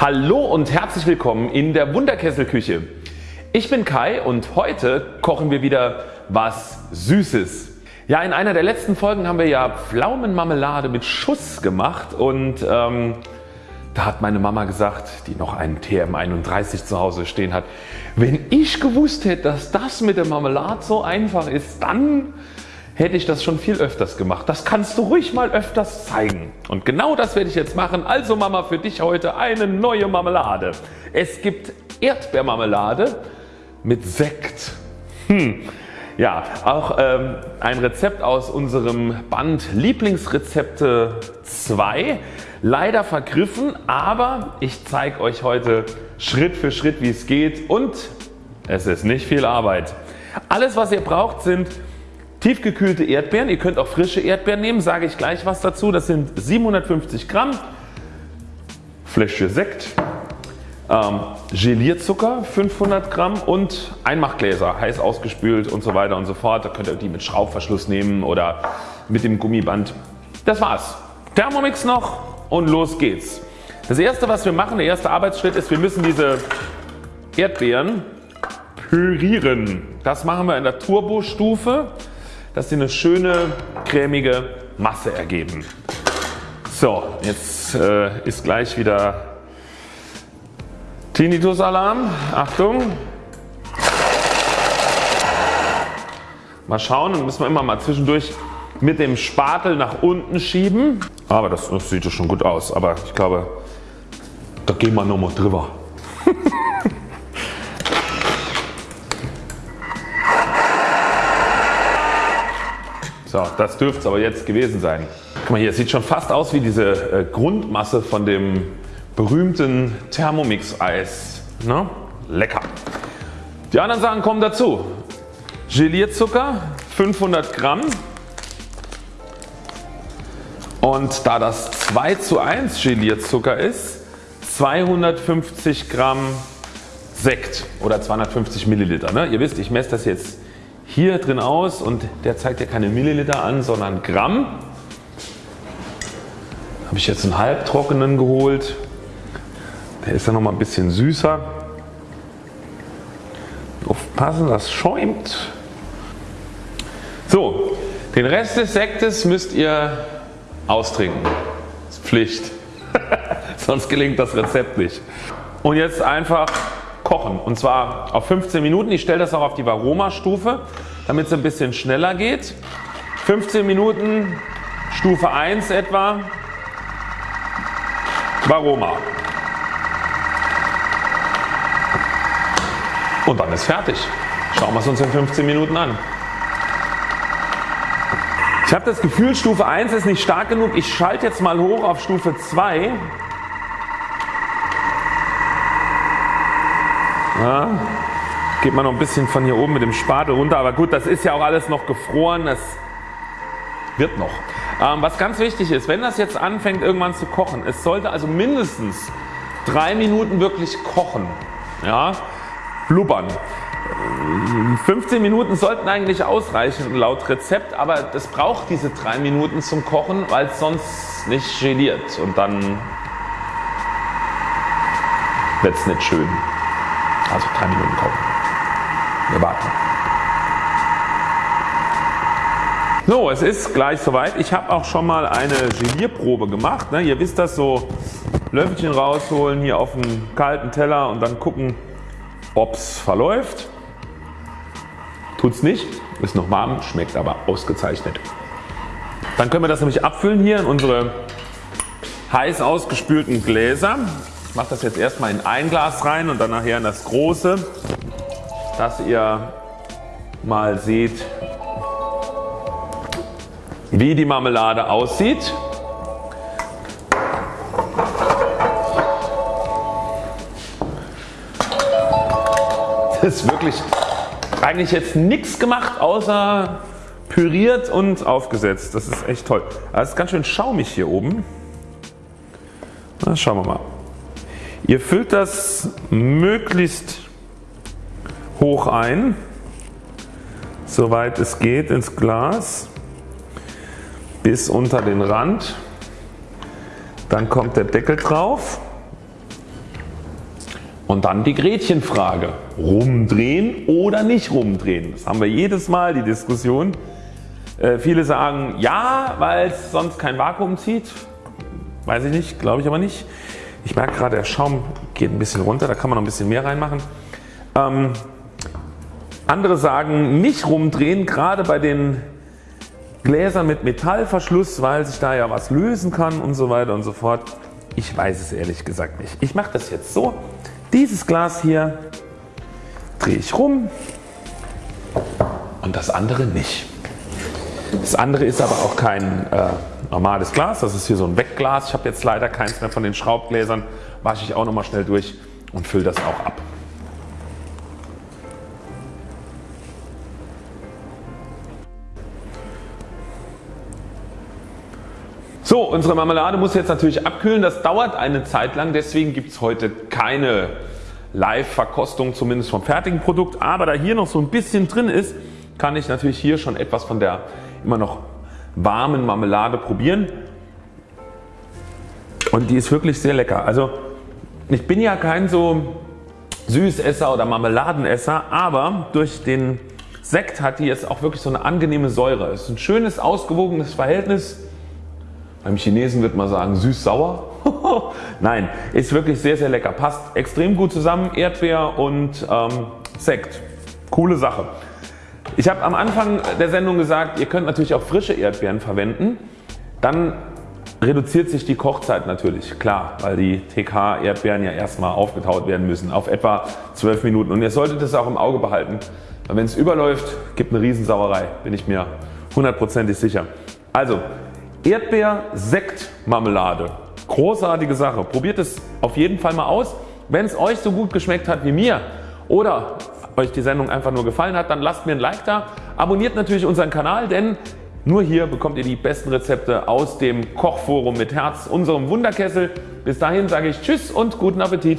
Hallo und herzlich willkommen in der Wunderkesselküche. Ich bin Kai und heute kochen wir wieder was Süßes. Ja in einer der letzten Folgen haben wir ja Pflaumenmarmelade mit Schuss gemacht und ähm, da hat meine Mama gesagt, die noch einen TM31 zu Hause stehen hat, wenn ich gewusst hätte, dass das mit der Marmelade so einfach ist, dann hätte ich das schon viel öfters gemacht. Das kannst du ruhig mal öfters zeigen. Und genau das werde ich jetzt machen. Also Mama für dich heute eine neue Marmelade. Es gibt Erdbeermarmelade mit Sekt. Hm. Ja, auch ähm, ein Rezept aus unserem Band Lieblingsrezepte 2. Leider vergriffen, aber ich zeige euch heute Schritt für Schritt wie es geht und es ist nicht viel Arbeit. Alles was ihr braucht sind Tiefgekühlte Erdbeeren, ihr könnt auch frische Erdbeeren nehmen, sage ich gleich was dazu. Das sind 750 Gramm, Fläschchen Sekt, ähm, Gelierzucker 500 Gramm und Einmachgläser heiß ausgespült und so weiter und so fort. Da könnt ihr die mit Schraubverschluss nehmen oder mit dem Gummiband. Das war's. Thermomix noch und los geht's. Das erste was wir machen, der erste Arbeitsschritt ist wir müssen diese Erdbeeren pürieren. Das machen wir in der Turbo-Stufe dass sie eine schöne cremige Masse ergeben. So jetzt äh, ist gleich wieder Tinnitus Alarm. Achtung. Mal schauen und müssen wir immer mal zwischendurch mit dem Spatel nach unten schieben. Aber das, das sieht schon gut aus. Aber ich glaube da gehen wir nochmal drüber. So, das dürfte es aber jetzt gewesen sein. Guck mal hier, es sieht schon fast aus wie diese äh, Grundmasse von dem berühmten Thermomix Eis. Ne? Lecker. Die anderen Sachen kommen dazu. Gelierzucker 500 Gramm und da das 2 zu 1 Gelierzucker ist 250 Gramm Sekt oder 250 Milliliter. Ne? Ihr wisst ich messe das jetzt hier drin aus und der zeigt ja keine Milliliter an, sondern Gramm. Habe ich jetzt einen halbtrockenen geholt. Der ist ja noch mal ein bisschen süßer. Aufpassen, das schäumt. So, den Rest des Sektes müsst ihr austrinken. Das ist Pflicht. Sonst gelingt das Rezept nicht. Und jetzt einfach kochen und zwar auf 15 Minuten. Ich stelle das auch auf die Varoma Stufe damit es ein bisschen schneller geht. 15 Minuten Stufe 1 etwa Varoma. Und dann ist fertig. Schauen wir es uns in 15 Minuten an. Ich habe das Gefühl Stufe 1 ist nicht stark genug. Ich schalte jetzt mal hoch auf Stufe 2. Ja, geht man noch ein bisschen von hier oben mit dem Spatel runter. Aber gut das ist ja auch alles noch gefroren. Das wird noch. Ähm, was ganz wichtig ist wenn das jetzt anfängt irgendwann zu kochen. Es sollte also mindestens 3 Minuten wirklich kochen. Ja, blubbern. 15 Minuten sollten eigentlich ausreichen laut Rezept, aber das braucht diese 3 Minuten zum Kochen, weil es sonst nicht geliert und dann wird es nicht schön. Also 3 Minuten kochen. Wir warten. So, es ist gleich soweit. Ich habe auch schon mal eine Gelierprobe gemacht. Ne? Ihr wisst das so Löffelchen rausholen hier auf den kalten Teller und dann gucken ob es verläuft. Tut es nicht, ist noch warm, schmeckt aber ausgezeichnet. Dann können wir das nämlich abfüllen hier in unsere heiß ausgespülten Gläser. Mache das jetzt erstmal in ein Glas rein und dann nachher in das große dass ihr mal seht wie die Marmelade aussieht. Das ist wirklich eigentlich jetzt nichts gemacht außer püriert und aufgesetzt. Das ist echt toll. Das ist ganz schön schaumig hier oben. Na, schauen wir mal. Ihr füllt das möglichst hoch ein, soweit es geht ins Glas bis unter den Rand. Dann kommt der Deckel drauf Und dann die Gretchenfrage. Rumdrehen oder nicht rumdrehen? Das haben wir jedes Mal die Diskussion. Äh, viele sagen ja, weil es sonst kein Vakuum zieht. Weiß ich nicht, glaube ich aber nicht. Ich merke gerade der Schaum geht ein bisschen runter, da kann man noch ein bisschen mehr reinmachen. Ähm, andere sagen nicht rumdrehen, gerade bei den Gläsern mit Metallverschluss, weil sich da ja was lösen kann und so weiter und so fort. Ich weiß es ehrlich gesagt nicht. Ich mache das jetzt so. Dieses Glas hier drehe ich rum und das andere nicht. Das andere ist aber auch kein äh, normales Glas, das ist hier so ein Wegglas. Ich habe jetzt leider keins mehr von den Schraubgläsern, wasche ich auch nochmal schnell durch und fülle das auch ab. So, unsere Marmelade muss jetzt natürlich abkühlen. Das dauert eine Zeit lang, deswegen gibt es heute keine Live-Verkostung, zumindest vom fertigen Produkt. Aber da hier noch so ein bisschen drin ist, kann ich natürlich hier schon etwas von der immer noch warmen Marmelade probieren. Und die ist wirklich sehr lecker. Also ich bin ja kein so Süßesser oder Marmeladenesser, aber durch den Sekt hat die jetzt auch wirklich so eine angenehme Säure. Es ist ein schönes ausgewogenes Verhältnis beim Chinesen wird man sagen süß-sauer. Nein, ist wirklich sehr sehr lecker. Passt extrem gut zusammen. Erdbeer und ähm, Sekt. Coole Sache. Ich habe am Anfang der Sendung gesagt, ihr könnt natürlich auch frische Erdbeeren verwenden. Dann reduziert sich die Kochzeit natürlich, klar, weil die TK Erdbeeren ja erstmal aufgetaut werden müssen auf etwa 12 Minuten und ihr solltet es auch im Auge behalten, weil wenn es überläuft, gibt eine Riesensauerei, bin ich mir hundertprozentig sicher. Also Erdbeer-Sekt-Marmelade. Großartige Sache. Probiert es auf jeden Fall mal aus. Wenn es euch so gut geschmeckt hat wie mir oder euch die Sendung einfach nur gefallen hat, dann lasst mir ein Like da. Abonniert natürlich unseren Kanal, denn nur hier bekommt ihr die besten Rezepte aus dem Kochforum mit Herz, unserem Wunderkessel. Bis dahin sage ich Tschüss und guten Appetit.